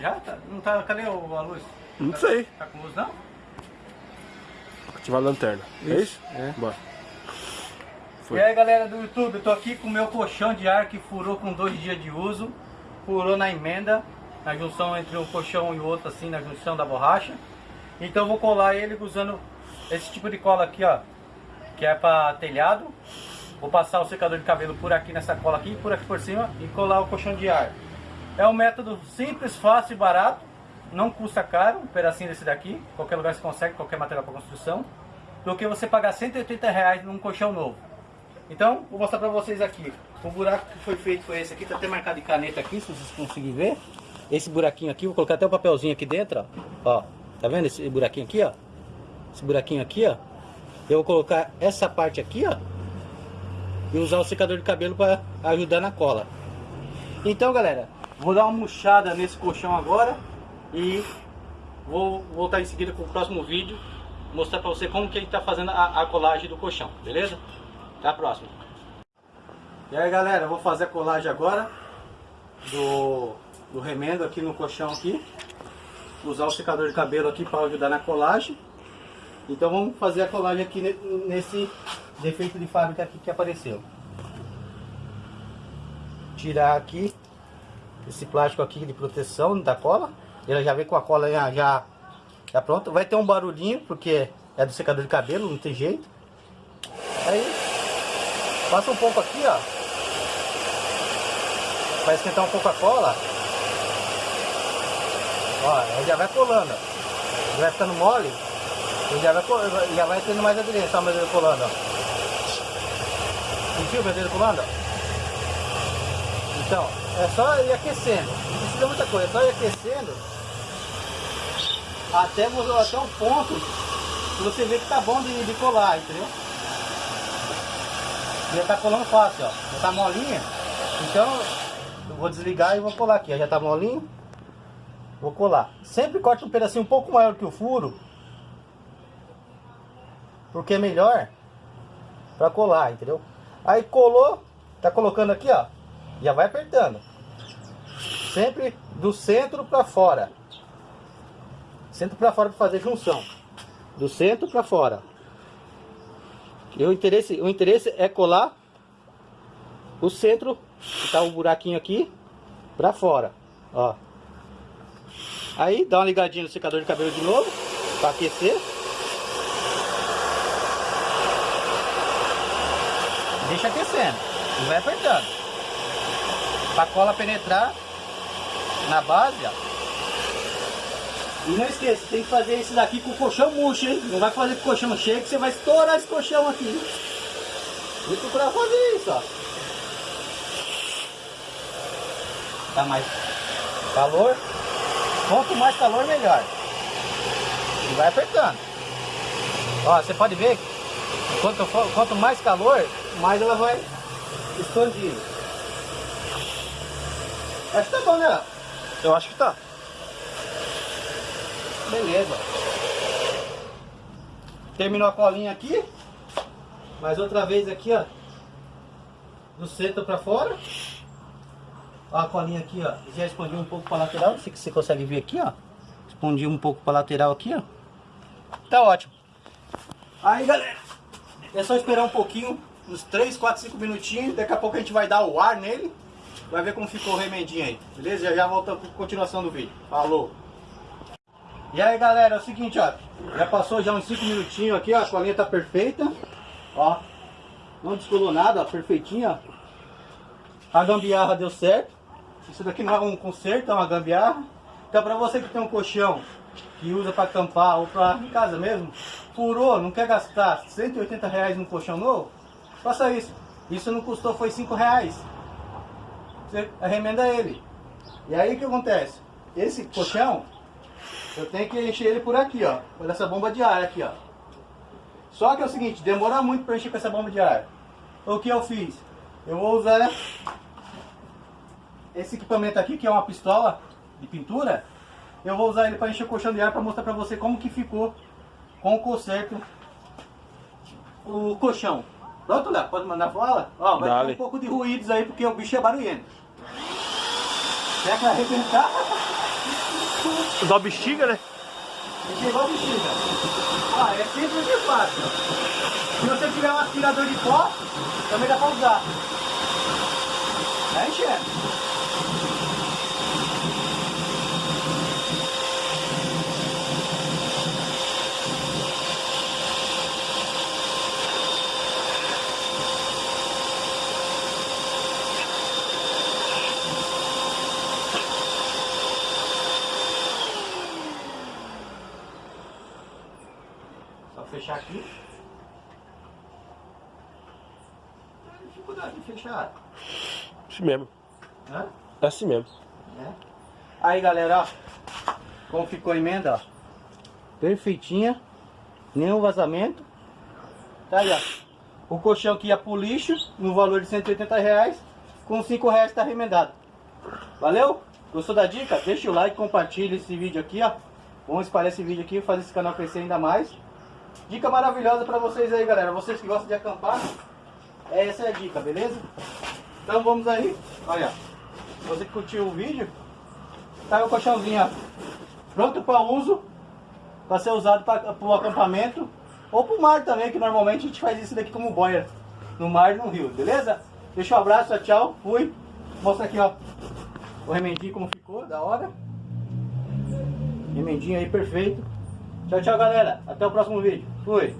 Já? Tá, não tá, cadê a luz? Não tá, sei. Tá com luz não? Ativar a lanterna. É isso? É. Bora. Foi. E aí galera do YouTube, eu tô aqui com o meu colchão de ar que furou com dois dias de uso. Furou na emenda, na junção entre um colchão e o outro assim, na junção da borracha. Então eu vou colar ele usando esse tipo de cola aqui, ó. Que é para telhado. Vou passar o secador de cabelo por aqui nessa cola aqui, por aqui por cima e colar o colchão de ar. É um método simples, fácil e barato. Não custa caro, um pedacinho desse daqui. Qualquer lugar você consegue, qualquer material para construção. Do que você pagar 180 reais num colchão novo. Então, vou mostrar pra vocês aqui. O buraco que foi feito foi esse aqui, tá até marcado de caneta aqui, se vocês conseguirem ver. Esse buraquinho aqui, vou colocar até o papelzinho aqui dentro, ó. Ó, tá vendo esse buraquinho aqui, ó? Esse buraquinho aqui, ó. Eu vou colocar essa parte aqui, ó. E usar o secador de cabelo para ajudar na cola. Então, galera, vou dar uma murchada nesse colchão agora. E vou voltar em seguida com o próximo vídeo. Mostrar pra você como que a gente tá fazendo a, a colagem do colchão, beleza? Até a próxima. E aí galera, vou fazer a colagem agora do, do remendo aqui no colchão aqui. Usar o secador de cabelo aqui para ajudar na colagem. Então vamos fazer a colagem aqui nesse defeito de fábrica aqui que apareceu. Tirar aqui esse plástico aqui de proteção da cola. Ele já vem com a cola já, já, já pronta. Vai ter um barulhinho porque é do secador de cabelo, não tem jeito. Aí passa um pouco aqui, ó. Vai esquentar um pouco a cola. Ó, ele já vai colando. Ele vai ficando mole. Ele já vai, já vai tendo mais aderência, ó, o meu colando, ó. Sentiu o dedo colando? Então, é só ir aquecendo. Não precisa muita coisa, é só ir aquecendo até, até um ponto que você vê que tá bom de, de colar, entendeu? Já tá colando fácil, ó. Já tá molinha. Então, eu vou desligar e vou colar aqui. Já tá molinho. Vou colar. Sempre corte um pedacinho um pouco maior que o furo. Porque é melhor pra colar, entendeu? Aí colou, tá colocando aqui, ó. Já vai apertando. Sempre do centro pra fora. Centro pra fora pra fazer junção. Do centro pra fora. E o interesse, o interesse é colar o centro, que tá o um buraquinho aqui, pra fora, ó. Aí dá uma ligadinha no secador de cabelo de novo, para aquecer. Deixa aquecendo e vai apertando. Pra cola penetrar na base, ó. E não esqueça, tem que fazer isso daqui com o colchão murcho, hein? Não vai fazer com o colchão cheio que você vai estourar esse colchão aqui. Vou procurar fazer isso, ó. Tá mais calor. Quanto mais calor, melhor. E vai apertando. Ó, você pode ver quanto, quanto mais calor, mais ela vai expandir. Acho que tá bom, né? Eu acho que tá. Beleza. Terminou a colinha aqui. Mais outra vez aqui, ó. Do centro pra fora. Ó, a colinha aqui, ó. Já expandiu um pouco pra lateral. Não sei se você consegue ver aqui, ó. Expandiu um pouco pra lateral aqui, ó. Tá ótimo. Aí, galera. É só esperar um pouquinho. Uns 3, 4, 5 minutinhos. Daqui a pouco a gente vai dar o ar nele. Vai ver como ficou o remendinho aí. Beleza? Já já com continuação do vídeo. Falou! E aí galera, é o seguinte, ó. Já passou já uns 5 minutinhos aqui, ó. A colinha tá perfeita. Ó. Não descolou nada, ó. Perfeitinha. A gambiarra deu certo. Isso daqui não é um conserto, é uma gambiarra. Então pra você que tem um colchão que usa para acampar ou para em casa mesmo, furou, não quer gastar 180 reais num colchão novo, faça isso. Isso não custou, foi 5 reais. Você remenda ele. E aí o que acontece? Esse colchão eu tenho que encher ele por aqui, ó. Por essa bomba de ar aqui, ó. Só que é o seguinte, demora muito para encher com essa bomba de ar. O que eu fiz? Eu vou usar esse equipamento aqui, que é uma pistola de pintura. Eu vou usar ele para encher o colchão de ar para mostrar para você como que ficou com o conserto o colchão. Pronto, Léo? Pode mandar fala? Ó, vai Dale. ter um pouco de ruídos aí porque o bicho é barulhento. Será que vai arrebentar? Dá bexiga, né? Esse igual bexiga. Ah, é simples e fácil. Se você tiver um aspirador de pó, também dá pra usar. Vai enchendo. Só fechar aqui. Não tem dificuldade de fechar. Assim mesmo. É assim mesmo. né? Aí galera, ó, como ficou a emenda, ó. Perfeitinha. Nenhum vazamento. Tá aí, ó. O colchão que ia pro lixo, no valor de 180 reais, com 5 reais tá remendado. Valeu? Gostou da dica? Deixa o like, compartilha esse vídeo aqui, ó. Vamos espalhar esse vídeo aqui, fazer esse canal crescer ainda mais. Dica maravilhosa pra vocês aí, galera. Vocês que gostam de acampar, essa é a dica, beleza? Então vamos aí. Olha, você que curtiu o vídeo, tá o colchãozinho, ó. Pronto para uso, para ser usado para o acampamento ou para o mar também, que normalmente a gente faz isso daqui como boia no mar e no rio, beleza? Deixa um abraço, tchau, fui. Mostra aqui, ó, o remendinho como ficou, da hora. Remendinho aí perfeito. Tchau, tchau, galera. Até o próximo vídeo. Fui.